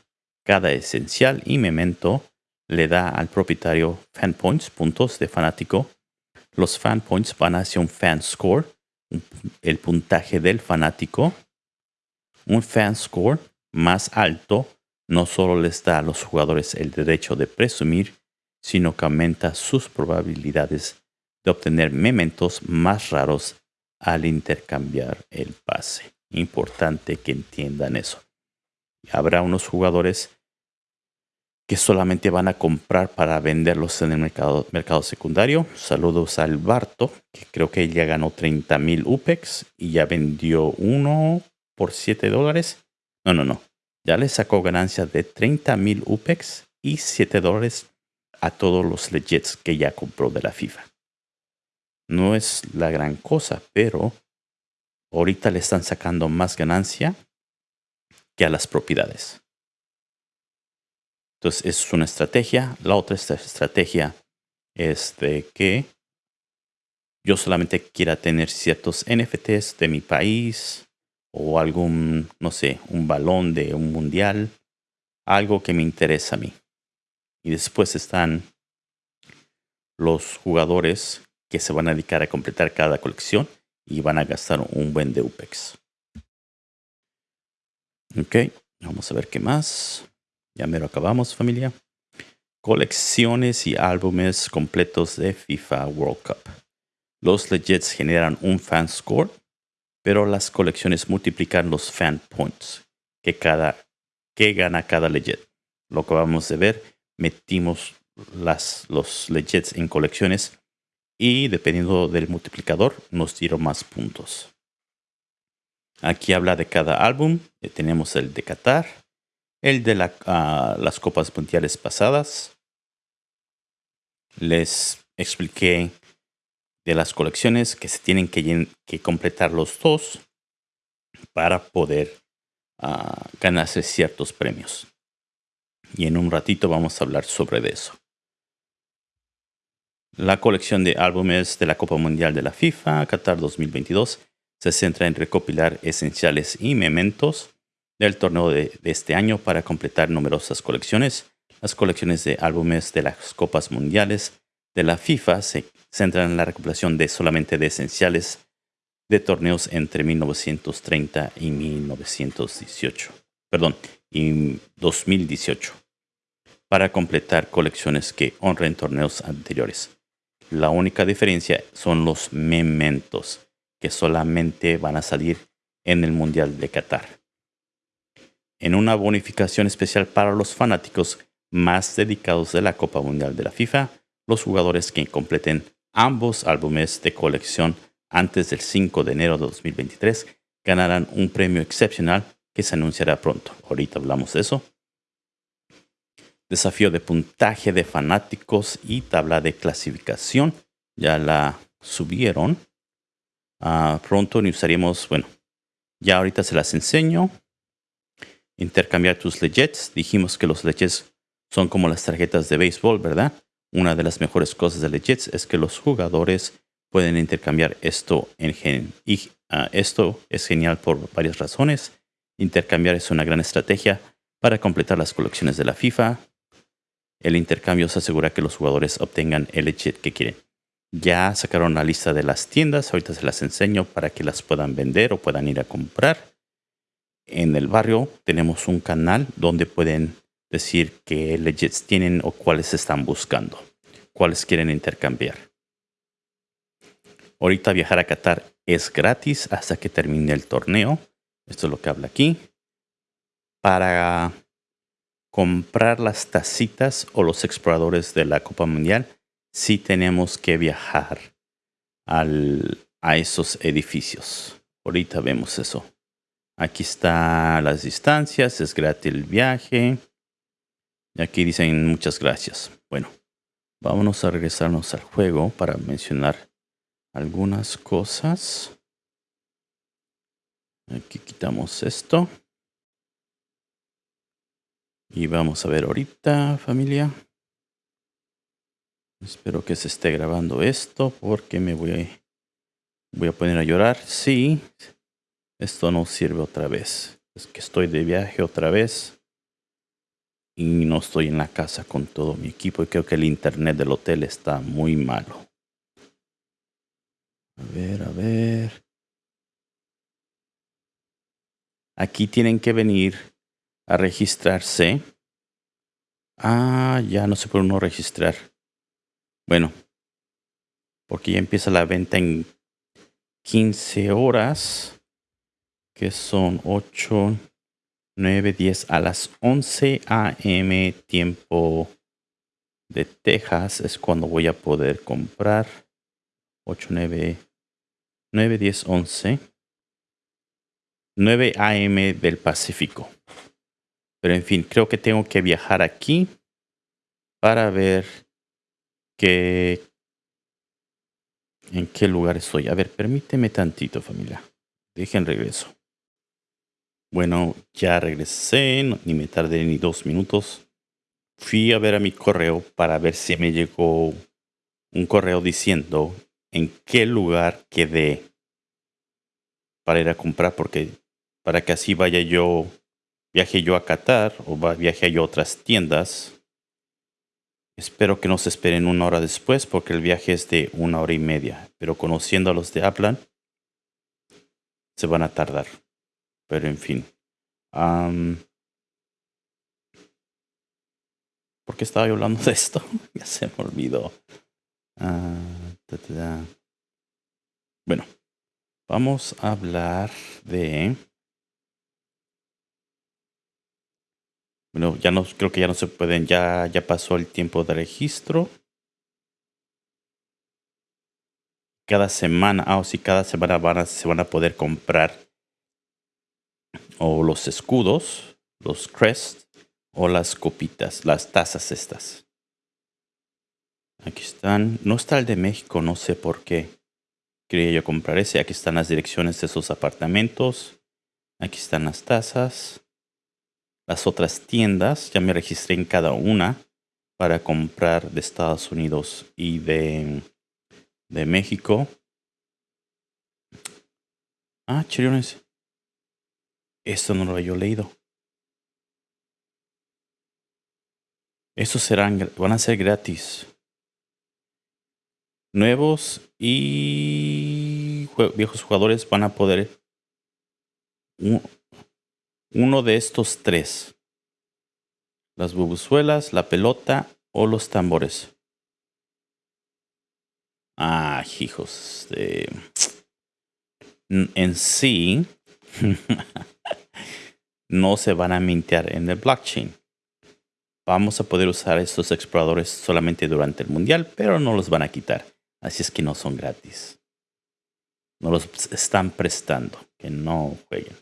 Cada esencial y memento le da al propietario fan points, puntos de fanático. Los fan points van hacia un fan score, el puntaje del fanático, un fan score más alto no solo les da a los jugadores el derecho de presumir, sino que aumenta sus probabilidades de obtener mementos más raros al intercambiar el pase. Importante que entiendan eso. Habrá unos jugadores que solamente van a comprar para venderlos en el mercado, mercado secundario. Saludos al Barto, que creo que ya ganó 30 mil UPEX y ya vendió uno por 7 dólares. No, no, no. Ya le sacó ganancia de 30 mil UPEX y 7 dólares a todos los legits que ya compró de la FIFA. No es la gran cosa, pero ahorita le están sacando más ganancia que a las propiedades. Entonces, es una estrategia. La otra estrategia es de que yo solamente quiera tener ciertos NFTs de mi país, o algún, no sé, un balón de un mundial, algo que me interesa a mí. Y después están los jugadores que se van a dedicar a completar cada colección y van a gastar un buen de UPEX. Ok, vamos a ver qué más. Ya me lo acabamos, familia. Colecciones y álbumes completos de FIFA World Cup. Los Legits generan un fan score pero las colecciones multiplican los fan points que, cada, que gana cada legend. Lo que vamos a ver, metimos las, los legends en colecciones y dependiendo del multiplicador nos dieron más puntos. Aquí habla de cada álbum. Eh, tenemos el de Qatar, el de ah, las copas mundiales pasadas. Les expliqué de las colecciones que se tienen que, que completar los dos para poder ah, ganarse ciertos premios. Y en un ratito vamos a hablar sobre eso. La colección de álbumes de la Copa Mundial de la FIFA Qatar 2022 se centra en recopilar esenciales y mementos del torneo de, este año para completar numerosas colecciones. Las colecciones de álbumes de las Copas Mundiales de la FIFA se centran en la recopilación de solamente de esenciales de torneos entre 1930 y 1918. Perdón, y 2018. Para completar colecciones que honren torneos anteriores. La única diferencia son los mementos, que solamente van a salir en el Mundial de Qatar. En una bonificación especial para los fanáticos más dedicados de la Copa Mundial de la FIFA, los jugadores que completen ambos álbumes de colección antes del 5 de enero de 2023 ganarán un premio excepcional que se anunciará pronto. Ahorita hablamos de eso. Desafío de puntaje de fanáticos y tabla de clasificación. Ya la subieron. Ah, pronto ni usaríamos, bueno, ya ahorita se las enseño. Intercambiar tus legits. Dijimos que los legits son como las tarjetas de béisbol, ¿verdad? Una de las mejores cosas de legits es que los jugadores pueden intercambiar esto en gen. Y ah, esto es genial por varias razones. Intercambiar es una gran estrategia para completar las colecciones de la FIFA. El intercambio se asegura que los jugadores obtengan el legit que quieren. Ya sacaron la lista de las tiendas, ahorita se las enseño para que las puedan vender o puedan ir a comprar. En el barrio tenemos un canal donde pueden decir qué legits tienen o cuáles están buscando, cuáles quieren intercambiar. Ahorita viajar a Qatar es gratis hasta que termine el torneo. Esto es lo que habla aquí. Para comprar las tacitas o los exploradores de la Copa Mundial, sí tenemos que viajar al, a esos edificios. Ahorita vemos eso. Aquí están las distancias, es gratis el viaje. Y aquí dicen muchas gracias. Bueno, vámonos a regresarnos al juego para mencionar algunas cosas. Aquí quitamos esto. Y vamos a ver ahorita, familia. Espero que se esté grabando esto porque me voy a, voy a poner a llorar. Sí, esto no sirve otra vez. Es que estoy de viaje otra vez. Y no estoy en la casa con todo mi equipo. Y creo que el internet del hotel está muy malo. A ver, a ver. Aquí tienen que venir a registrarse. Ah, ya no se puede uno registrar. Bueno, porque ya empieza la venta en 15 horas, que son 8, 9, 10 a las 11 a.m. tiempo de Texas es cuando voy a poder comprar 8, 9, 9, 10, 11. 9 a.m. del Pacífico. Pero en fin, creo que tengo que viajar aquí para ver qué, en qué lugar estoy. A ver, permíteme tantito, familia. Dejen regreso. Bueno, ya regresé, ni me tardé ni dos minutos. Fui a ver a mi correo para ver si me llegó un correo diciendo en qué lugar quedé para ir a comprar, porque para que así vaya yo, viaje yo a Qatar o viaje a otras tiendas. Espero que no se esperen una hora después porque el viaje es de una hora y media, pero conociendo a los de Aplan, se van a tardar. Pero en fin. ¿Por qué estaba yo hablando de esto? <laughs> ya se me olvidó. Ah, bueno, vamos a hablar de Bueno, ya no, creo que ya no se pueden, ya, ya pasó el tiempo de registro. Cada semana, ah, o si cada semana se van a poder comprar o los escudos, los crests o las copitas, las tazas estas. Aquí están. No está el de México, no sé por qué. Quería yo comprar ese. Aquí están las direcciones de esos apartamentos. Aquí están las tazas las otras tiendas. Ya me registré en cada una para comprar de Estados Unidos y de, de México. Ah, chiriones. Esto no lo había leído. Estos serán, van a ser gratis. Nuevos y viejos jugadores van a poder uno de estos tres. Las bubuzuelas, la pelota o los tambores. Ah, hijos de... En sí, <laughs> no se van a mintear en el blockchain. Vamos a poder usar estos exploradores solamente durante el mundial, pero no los van a quitar. Así es que no son gratis. No los están prestando. Que no jueguen.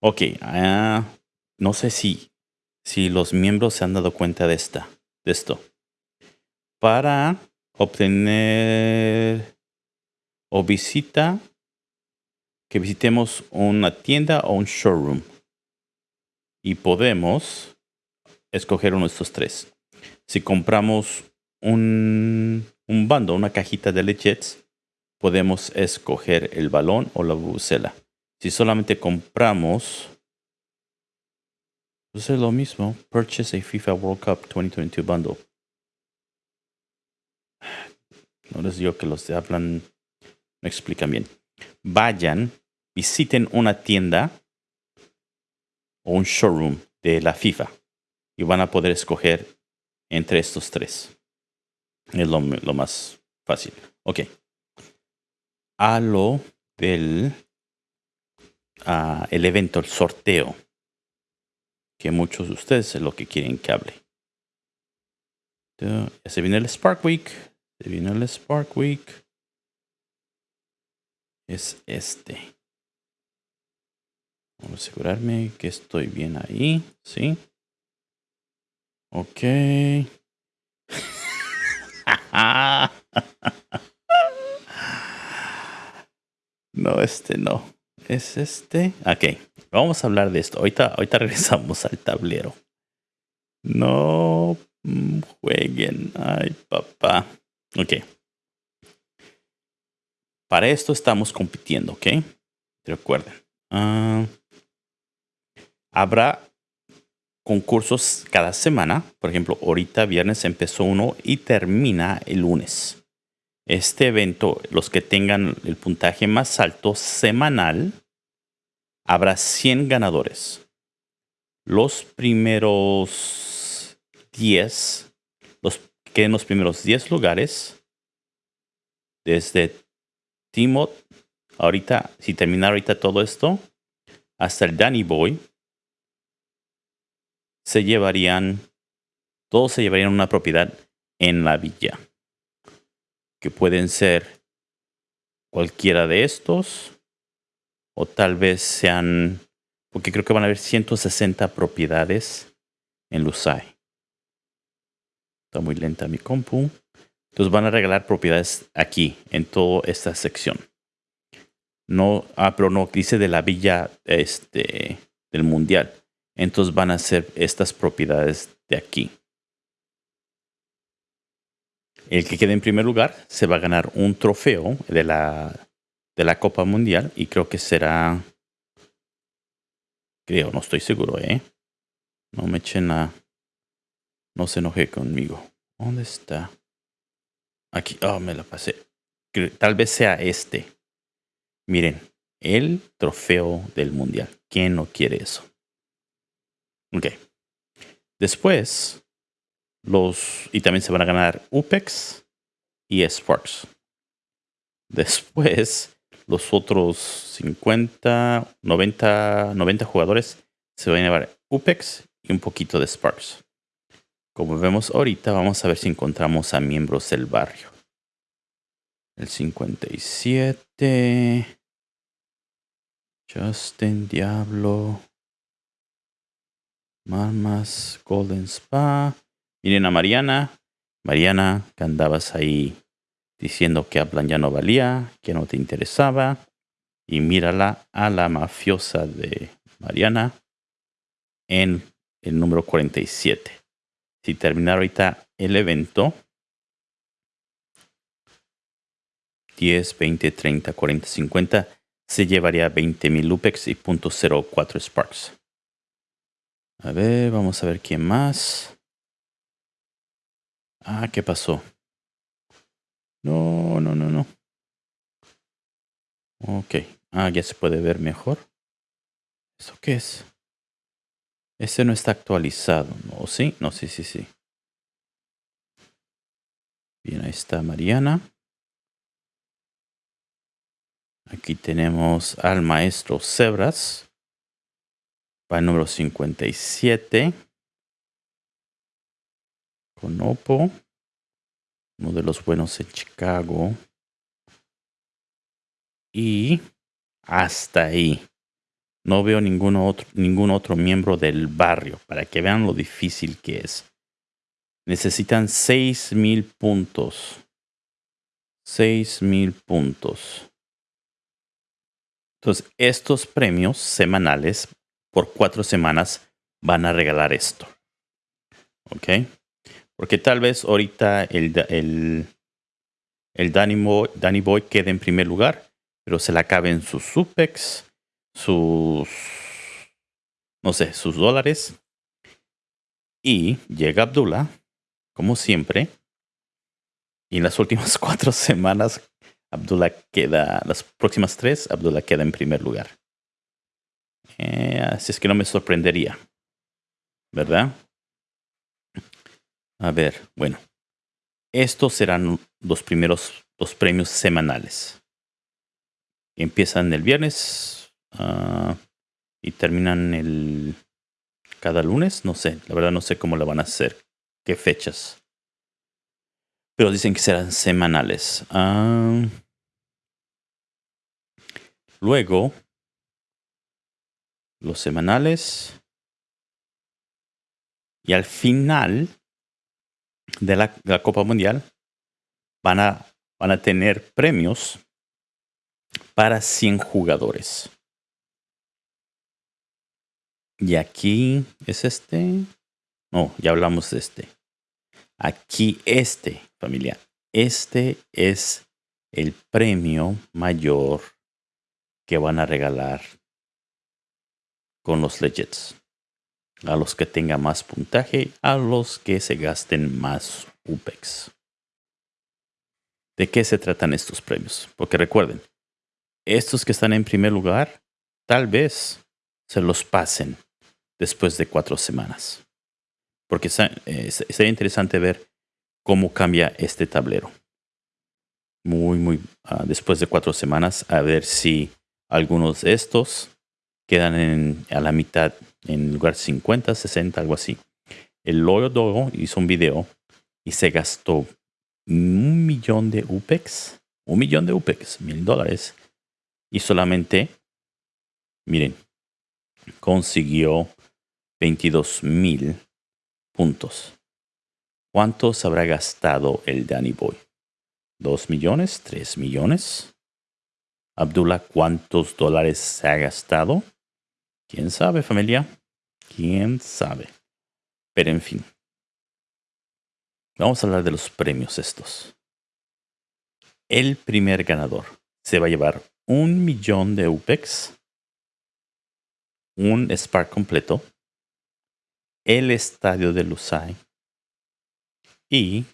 Ok, uh, no sé si, si los miembros se han dado cuenta de, esta, de esto. Para obtener o visita, que visitemos una tienda o un showroom. y podemos escoger uno de estos tres. Si compramos un, un bando, una cajita de legits, podemos escoger el balón o la bucela. Si solamente compramos, pues es lo mismo. Purchase a FIFA World Cup 2022 bundle. No les digo que los de hablan no explican bien. Vayan, visiten una tienda o un showroom de la FIFA y van a poder escoger entre estos tres. Es lo, más fácil. Ok. A lo del el evento, el sorteo, que muchos de ustedes es lo que quieren que hable. Ya se viene el Spark Week. Se viene el Spark Week. Es este. Asegurarme que estoy bien ahí. Sí. Ok. <laughs> no, este no. Es este. Ok. Vamos a hablar de esto. Ahorita, ahorita <laughs> regresamos al tablero. No mm, jueguen. Ay, papá. Ok. Para esto estamos compitiendo, ¿ok? Recuerden. Uh, habrá concursos cada semana. Por ejemplo, ahorita viernes empezó uno y termina el lunes. Este evento, los que tengan el puntaje más alto semanal, habrá 100 ganadores. Los primeros 10, los que en los primeros 10 lugares, desde Timot, ahorita, si termina ahorita todo esto, hasta el Danny Boy, se llevarían, todos se llevarían una propiedad en la villa. Que pueden ser cualquiera de estos, o tal vez sean, porque creo que van a haber 160 propiedades en Lusai. Está muy lenta mi compu. Entonces van a regalar propiedades aquí, en toda esta sección. No, ah, pero no, dice de la villa este, del mundial entonces van a ser estas propiedades de aquí. El que quede en primer lugar se va a ganar un trofeo de la, de la Copa Mundial y creo que será... Creo, no estoy seguro, ¿eh? No me echen a... No se enoje conmigo. ¿Dónde está? Aquí. Oh, me la pasé. Tal vez sea este. Miren, el trofeo del mundial. ¿Quién no quiere eso? Ok. Después, los. Y también se van a ganar UPEX y Sparks. Después, los otros 50, 90, 90 jugadores se van a llevar UPEX y un poquito de Sparks. Como vemos ahorita, vamos a ver si encontramos a miembros del barrio. El 57. Justin Diablo. Marmas, Golden Spa. Miren a Mariana. Mariana, que andabas ahí diciendo que Hablan ya no valía, que no te interesaba. Y mírala a la mafiosa de Mariana en el número 47. Si terminar ahorita el evento, 10, 20, 30, 40, 50, se llevaría 20.000 Lupex y .04 Sparks. A ver, vamos a ver quién más. Ah, ¿qué pasó? No, no, no, no. Ok. Ah, ya se puede ver mejor. ¿Eso qué es? Ese no está actualizado, ¿no? ¿Sí? No, sí, sí, sí. Bien, ahí está Mariana. Aquí tenemos al maestro Zebras el número 57. Con Oppo. Uno de los buenos en Chicago. Y hasta ahí. No veo ningún otro, ningún otro miembro del barrio para que vean lo difícil que es. Necesitan 6000 puntos. 6000 puntos. Entonces, estos premios semanales por cuatro semanas van a regalar esto. ¿Ok? Porque tal vez ahorita el, el, el Danny, Boy, Danny Boy quede en primer lugar, pero se le acaben sus supex, sus, no sé, sus dólares. Y llega Abdullah, como siempre. Y en las últimas <laughs> cuatro semanas, Abdullah queda, las próximas tres, Abdullah queda en primer lugar. Eh, así es que no me sorprendería. ¿Verdad? A ver, bueno. Estos serán los primeros dos premios semanales. Empiezan el viernes uh, y terminan el cada lunes. No sé, la verdad no sé cómo lo van a hacer, qué fechas. Pero dicen que serán semanales. Uh, luego, los semanales. Y al final de la, Copa Mundial van a, van a tener premios para 100 jugadores. Y aquí es este. No, ya hablamos de este. Aquí este, familia. Este es el premio mayor que van a regalar con los legits a los que tengan más puntaje, a los que se gasten más UPEX. ¿De qué se tratan estos premios? Porque recuerden, estos que están en primer lugar, tal vez se los pasen después de cuatro semanas. Porque eh, sería interesante ver cómo cambia este tablero. Muy, muy ah, después de cuatro semanas, a ver si algunos de estos quedan en, a la mitad en lugar 50, 60, algo así. El Loyo hizo un video y se gastó un millón de UPEX, un millón de UPEX, mil dólares, y solamente, miren, consiguió 22 mil puntos. ¿Cuántos habrá gastado el Danny Boy? ¿Dos millones? ¿Tres millones? Abdullah, ¿cuántos dólares se ha gastado? ¿Quién sabe, familia? ¿Quién sabe? Pero en fin. Vamos a hablar de los premios estos. El primer ganador se va a llevar un millón de UPEX, un Spark completo, el estadio de Lusai y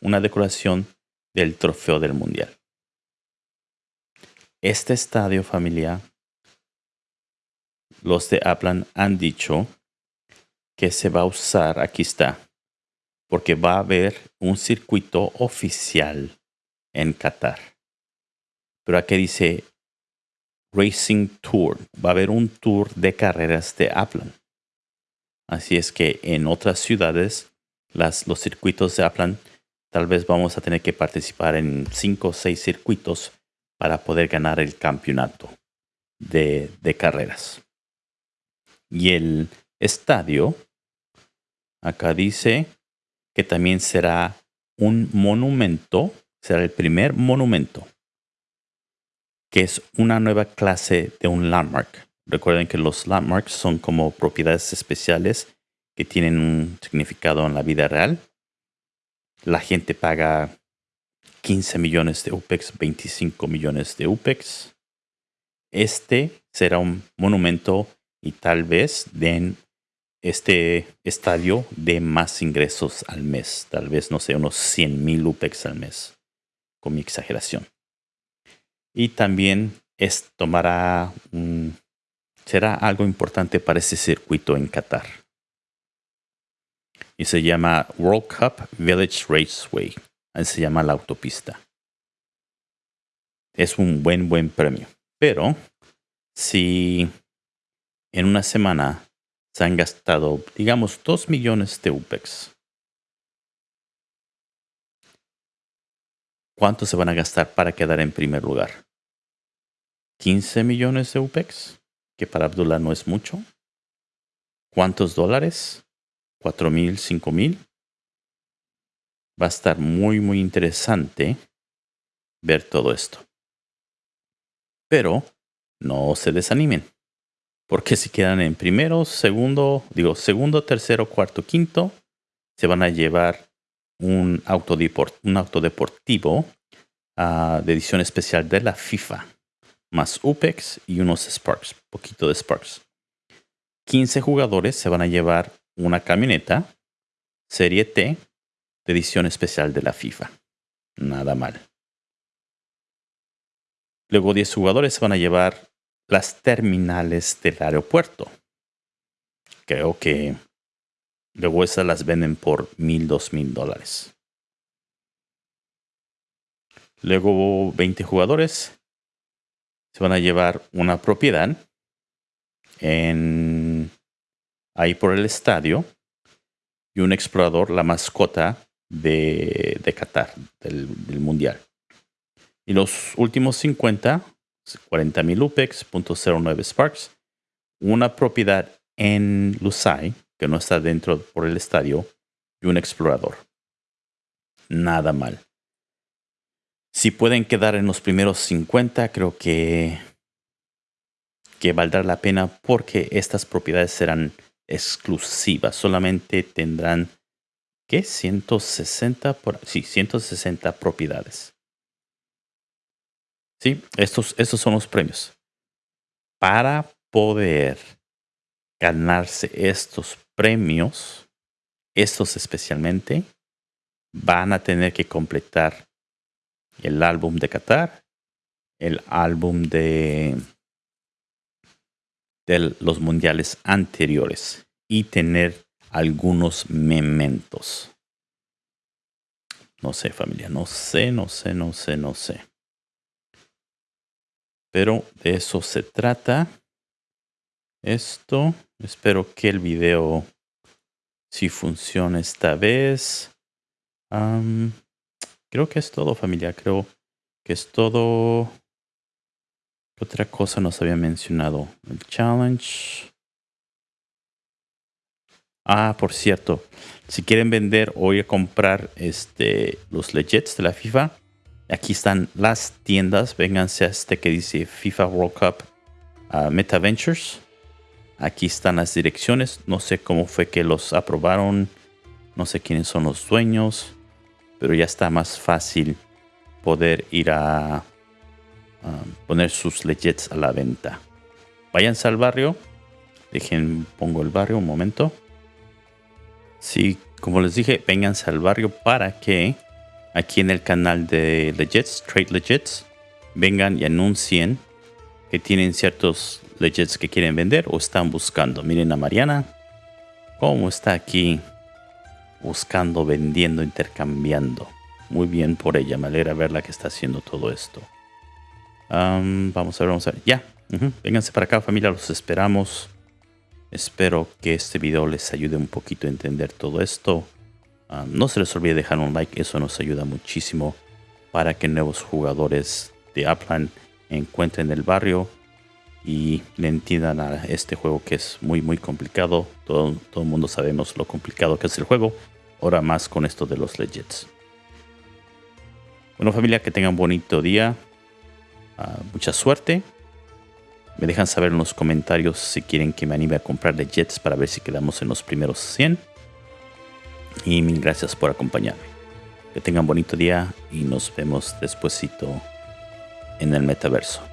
una decoración del trofeo del mundial. Este estadio familiar los de Aplan han dicho que se va a usar, aquí está, porque va a haber un circuito oficial en Qatar. Pero aquí dice Racing Tour. Va a haber un tour de carreras de Aplan. Así es que en otras ciudades, los circuitos de Aplan, tal vez vamos a tener que participar en cinco o seis circuitos para poder ganar el campeonato de carreras. Y el estadio, acá dice que también será un monumento, será el primer monumento, que es una nueva clase de un landmark. Recuerden que los landmarks son como propiedades especiales que tienen un significado en la vida real. La gente paga 15 millones de UPEX, 25 millones de UPEX. Este será un monumento y tal vez den este estadio de más ingresos al mes. Tal vez, no sé, unos 100 mil UPEX al mes, con mi exageración. Y también es, tomará será algo importante para ese circuito en Qatar. Y se llama World Cup Village Raceway. Así se llama la autopista. Es un buen, buen premio. Pero si en una semana se han gastado, digamos, 2 millones de UPEX. ¿Cuánto se van a gastar para quedar en primer lugar? ¿15 millones de UPEX? Que para Abdullah no es mucho. ¿Cuántos dólares? ¿4 mil, 5 mil? Va a estar muy, muy interesante ver todo esto. Pero no se desanimen Porque si quedan en primero, segundo, digo, segundo, tercero, cuarto, quinto, se van a llevar un auto, un auto deportivo ah, de edición especial de la FIFA, más UPEX y unos Sparks, poquito de Sparks. 15 jugadores se van a llevar una camioneta Serie T de edición especial de la FIFA. Nada mal. Luego 10 jugadores se van a llevar las terminales del aeropuerto. Creo que luego esas las venden por mil, dos mil dólares. Luego 20 jugadores se van a llevar una propiedad en ahí por el estadio y un explorador, la mascota de, Qatar, del, del mundial. Y los últimos 50 40.000 UPEX, .09 Sparks, una propiedad en Lusai, que no está dentro por el estadio, y un explorador. Nada mal. Si pueden quedar en los primeros 50, creo que, que valdrá la pena porque estas propiedades serán exclusivas. Solamente tendrán, ¿qué? 160, por, sí, 160 propiedades. Sí, estos, estos son los premios. Para poder ganarse estos premios, estos especialmente, van a tener que completar el álbum de Qatar, el álbum de, de los mundiales anteriores y tener algunos mementos. No sé, familia, no sé, no sé, no sé, no sé. Pero de eso se trata. Esto. Espero que el video sí funcione esta vez. creo que es todo familia. Creo que es todo. otra cosa nos había mencionado? El challenge. Ah, por cierto. Si quieren vender o ir a comprar este, los legits de la FIFA, Aquí están las tiendas. Vénganse a este que dice FIFA World Cup uh, Meta Ventures. Aquí están las direcciones. No sé cómo fue que los aprobaron. No sé quiénes son los dueños. Pero ya está más fácil poder ir a poner sus legits a la venta. Váyanse al barrio. Dejen, pongo el barrio un momento. Sí, como les dije, vénganse al barrio para que aquí en el canal de Legits, Trade Legits, vengan y anuncien que tienen ciertos legits que quieren vender o están buscando. Miren a Mariana, cómo está aquí buscando, vendiendo, intercambiando. Muy bien por ella, me alegra verla que está haciendo todo esto. vamos a ver, vamos a ver. Ya, vénganse para acá familia, los esperamos. Espero que este video les ayude un poquito a entender todo esto. Ah, no se les olvide dejar un like, eso nos ayuda muchísimo para que nuevos jugadores de Upland encuentren el barrio y le entiendan a este juego que es muy muy complicado. Todo, todo el mundo sabemos lo complicado que es el juego. Ahora más con esto de los legits. Bueno familia, que tengan un bonito día. Ah, mucha suerte. Me dejan saber en los comentarios si quieren que me anime a comprar legits para ver si quedamos en los primeros 100. Y mil gracias por acompañarme. Que tengan bonito día y nos vemos despuesito en el metaverso.